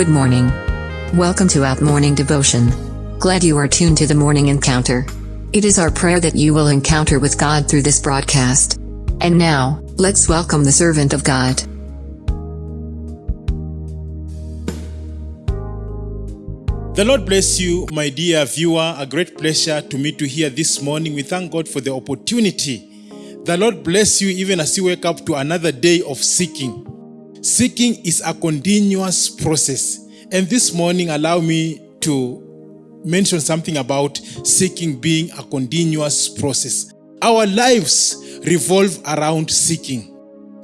Good morning. Welcome to Out Morning Devotion. Glad you are tuned to the morning encounter. It is our prayer that you will encounter with God through this broadcast. And now, let's welcome the servant of God. The Lord bless you, my dear viewer. A great pleasure to meet you here this morning. We thank God for the opportunity. The Lord bless you even as you wake up to another day of seeking. Seeking is a continuous process. And this morning, allow me to mention something about seeking being a continuous process. Our lives revolve around seeking.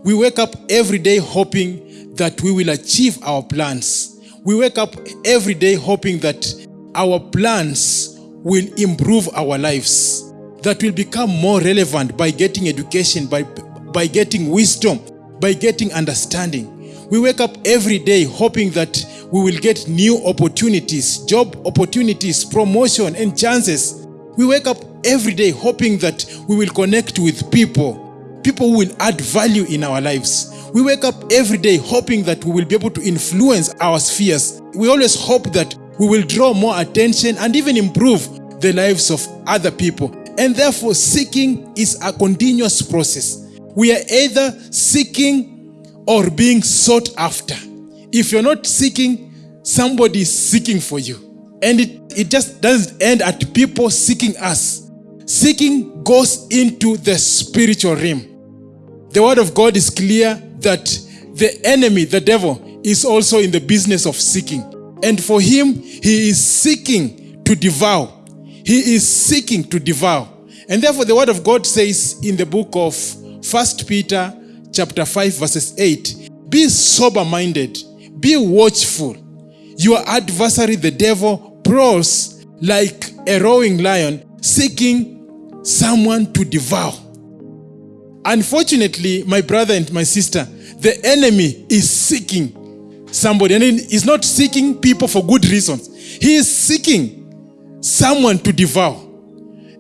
We wake up every day hoping that we will achieve our plans. We wake up every day hoping that our plans will improve our lives, that will become more relevant by getting education, by, by getting wisdom, by getting understanding. We wake up every day hoping that we will get new opportunities, job opportunities, promotion, and chances. We wake up every day hoping that we will connect with people, people who will add value in our lives. We wake up every day hoping that we will be able to influence our spheres. We always hope that we will draw more attention and even improve the lives of other people. And therefore, seeking is a continuous process. We are either seeking or being sought after. If you're not seeking, somebody is seeking for you. And it, it just doesn't end at people seeking us. Seeking goes into the spiritual realm. The word of God is clear that the enemy, the devil, is also in the business of seeking. And for him, he is seeking to devour. He is seeking to devour. And therefore, the word of God says in the book of First Peter chapter 5, verses 8, be sober-minded, be watchful. Your adversary, the devil, prowls like a roaring lion, seeking someone to devour. Unfortunately, my brother and my sister, the enemy is seeking somebody. And he's not seeking people for good reasons. He is seeking someone to devour.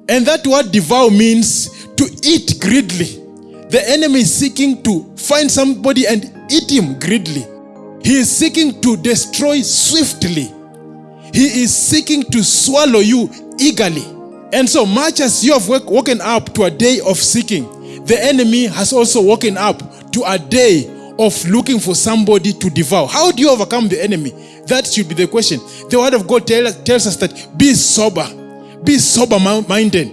And that word devour means to eat greedily. The enemy is seeking to find somebody and eat him greedily. He is seeking to destroy swiftly. He is seeking to swallow you eagerly. And so much as you have woken up to a day of seeking, the enemy has also woken up to a day of looking for somebody to devour. How do you overcome the enemy? That should be the question. The word of God tell, tells us that be sober, be sober minded.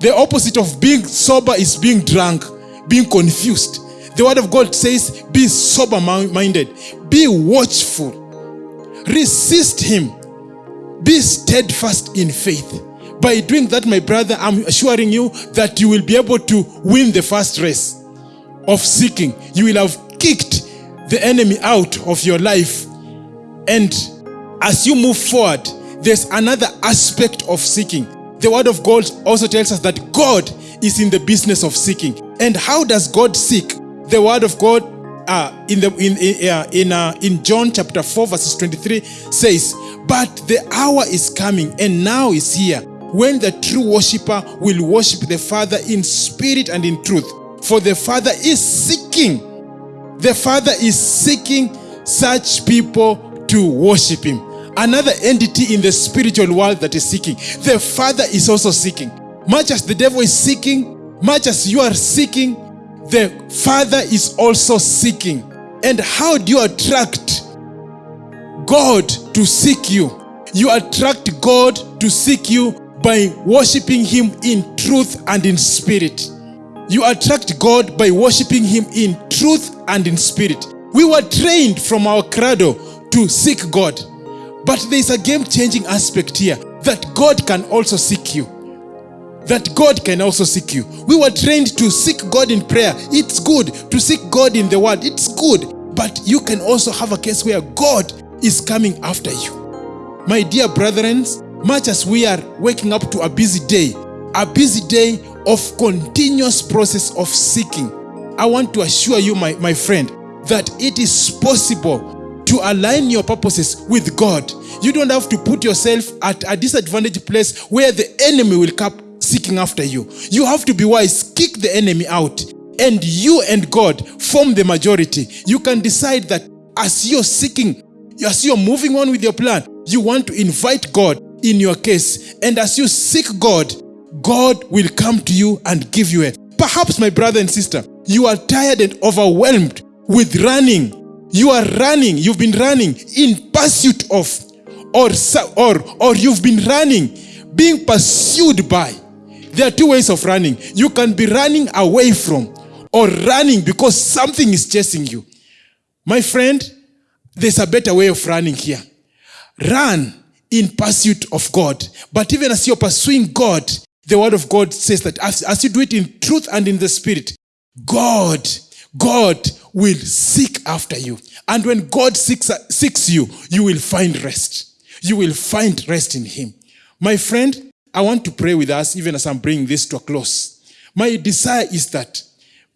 The opposite of being sober is being drunk, being confused. The word of God says, be sober minded, be watchful, resist him, be steadfast in faith. By doing that, my brother, I'm assuring you that you will be able to win the first race of seeking. You will have kicked the enemy out of your life. And as you move forward, there's another aspect of seeking. The word of God also tells us that God is in the business of seeking. And how does God seek? The word of God uh, in, the, in, in, uh, in, uh, in John chapter 4 verses 23 says, But the hour is coming and now is here when the true worshipper will worship the Father in spirit and in truth. For the Father is seeking, the Father is seeking such people to worship Him. Another entity in the spiritual world that is seeking. The Father is also seeking. Much as the devil is seeking, much as you are seeking, the Father is also seeking. And how do you attract God to seek you? You attract God to seek you by worshiping Him in truth and in spirit. You attract God by worshiping Him in truth and in spirit. We were trained from our cradle to seek God. But there is a game-changing aspect here that God can also seek you. That God can also seek you. We were trained to seek God in prayer. It's good. To seek God in the word. It's good. But you can also have a case where God is coming after you. My dear brethren, much as we are waking up to a busy day, a busy day of continuous process of seeking, I want to assure you, my, my friend, that it is possible to align your purposes with God. You don't have to put yourself at a disadvantaged place where the enemy will come seeking after you. You have to be wise, kick the enemy out, and you and God form the majority. You can decide that as you're seeking As you're moving on with your plan, you want to invite God in your case. And as you seek God, God will come to you and give you a. Perhaps, my brother and sister, you are tired and overwhelmed with running. You are running, you've been running in pursuit of, or, or, or you've been running, being pursued by. There are two ways of running. You can be running away from, or running because something is chasing you. My friend, there's a better way of running here. Run in pursuit of God. But even as you're pursuing God, the word of God says that as, as you do it in truth and in the spirit, God, God will seek after you. And when God seeks, seeks you, you will find rest. You will find rest in Him. My friend, I want to pray with us even as I'm bringing this to a close. My desire is that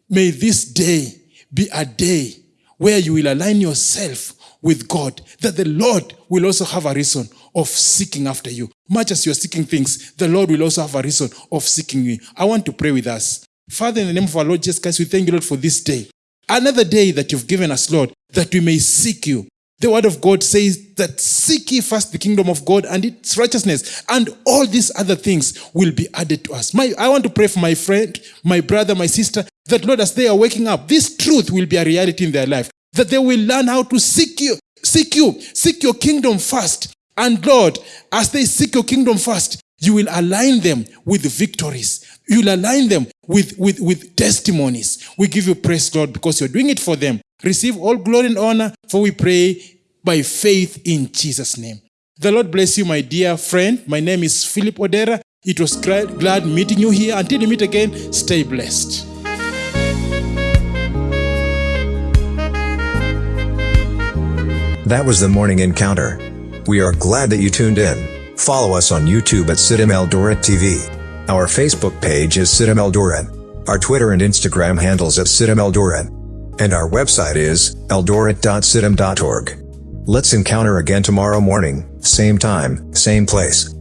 may this day be a day where you will align yourself with God, that the Lord will also have a reason of seeking after you. Much as you're seeking things, the Lord will also have a reason of seeking you. I want to pray with us. Father, in the name of our Lord Jesus Christ, we thank you, Lord, for this day. Another day that you've given us, Lord, that we may seek you. The word of God says that seek ye first the kingdom of God and its righteousness, and all these other things will be added to us. My, I want to pray for my friend, my brother, my sister, that Lord, as they are waking up, this truth will be a reality in their life that they will learn how to seek you, seek you, seek your kingdom first. And Lord, as they seek your kingdom first, you will align them with victories. You'll align them with, with, with testimonies. We give you praise, Lord, because you're doing it for them. Receive all glory and honor, for we pray by faith in Jesus' name. The Lord bless you, my dear friend. My name is Philip Odera. It was glad meeting you here. Until we meet again, stay blessed. That was the morning encounter. We are glad that you tuned in. Follow us on YouTube at CITAM Eldoret TV. Our Facebook page is CITAM Eldoret. Our Twitter and Instagram handles at CITAM Eldoret. And our website is eldoret.citam.org. Let's encounter again tomorrow morning, same time, same place.